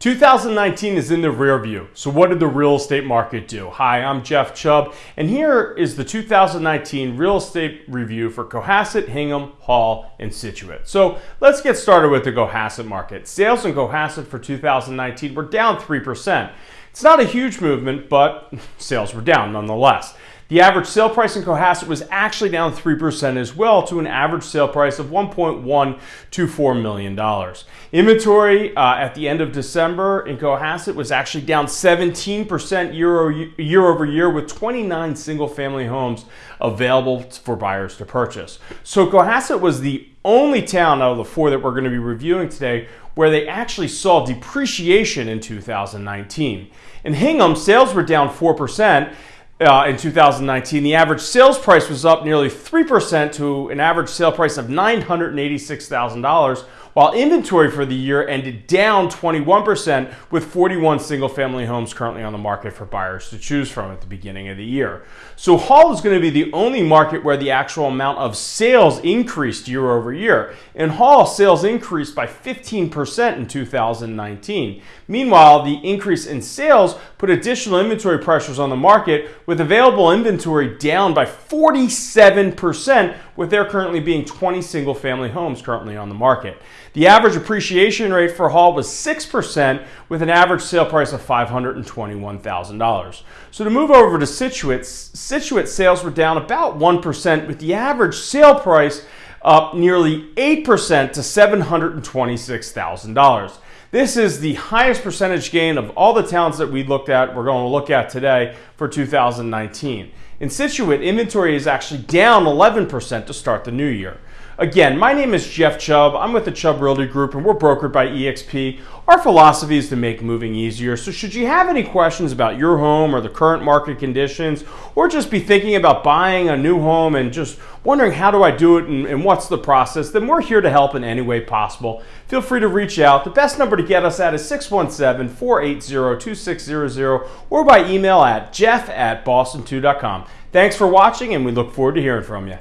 2019 is in the rear view. So what did the real estate market do? Hi, I'm Jeff Chubb, and here is the 2019 real estate review for Cohasset, Hingham, Hull, and Scituate. So let's get started with the Cohasset market. Sales in Cohasset for 2019 were down 3%. It's not a huge movement, but sales were down nonetheless. The average sale price in Cohasset was actually down 3% as well to an average sale price of $1.124 million. Inventory uh, at the end of December in Cohasset was actually down 17% year, year over year with 29 single family homes available for buyers to purchase. So Cohasset was the only town out of the four that we're going to be reviewing today where they actually saw depreciation in 2019. In Hingham, sales were down 4%. Uh, in 2019, the average sales price was up nearly 3% to an average sale price of $986,000 while inventory for the year ended down 21% with 41 single family homes currently on the market for buyers to choose from at the beginning of the year. So Hull is going to be the only market where the actual amount of sales increased year over year. In Hull, sales increased by 15% in 2019. Meanwhile, the increase in sales put additional inventory pressures on the market with available inventory down by 47% with there currently being 20 single family homes currently on the market. The average appreciation rate for Hull was 6% with an average sale price of $521,000. So to move over to Scituate, Scituate sales were down about 1% with the average sale price up nearly 8% to $726,000. This is the highest percentage gain of all the towns that we looked at, we're going to look at today for 2019. In Scituate, inventory is actually down 11% to start the new year. Again, my name is Jeff Chubb. I'm with the Chubb Realty Group and we're brokered by eXp. Our philosophy is to make moving easier. So should you have any questions about your home or the current market conditions, or just be thinking about buying a new home and just wondering how do I do it and, and what's the process, then we're here to help in any way possible. Feel free to reach out. The best number to get us at is 617-480-2600 or by email at jeff at boston2.com. Thanks for watching and we look forward to hearing from you.